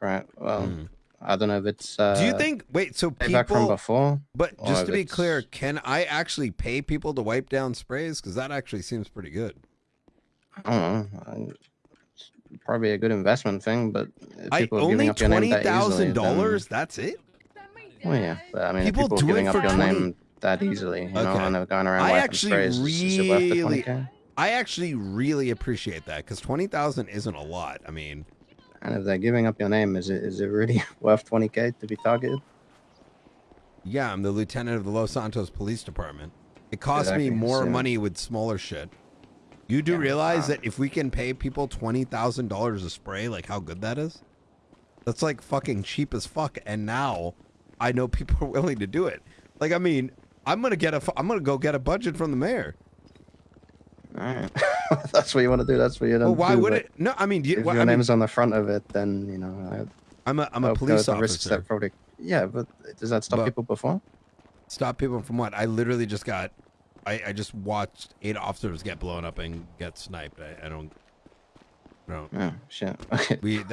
right? Well, Mm. I don't know if it's. Uh, Do you think? Wait, so payback from people. before? But just to be it's- clear, can I actually pay people to wipe down sprays? Because that actually seems pretty good. I don't know. It's probably a good investment thing, but if I people are only giving up your that easily, thousand then- dollars. That's it. Well, yeah, but I mean, People people do giving it up for your 20 name that easily, you know, Okay. and they're going around I wiping actually sprays, is- is it worth the really- 20K? I actually really appreciate that because twenty thousand isn't a lot. I mean, And if they're giving up your name, is it is it really worth 20k to be targeted? yeah, I'm the lieutenant of the Los Santos Police Department. It costs Exactly, me more so- money with smaller shit. You do Yeah, realize uh, that if we can pay people twenty thousand dollars a spray, like how good that is? That's like fucking cheap as fuck. And now I know people are willing to do it. Like, I mean, I'm gonna get a, I'm gonna go get a budget from the mayor. Right, that's what you want to do. That's what you don't Well, why do, would it? No, I mean, you, If well, your I mean, name's on the front of it, then you know. I, I'm a, I'm a police the risks officer. that probably. Yeah, but does that stop But- people before? Stop people from what? I literally just got, I, I just watched eight officers get blown up and get sniped. I, I don't, no. Oh shit. Okay. We that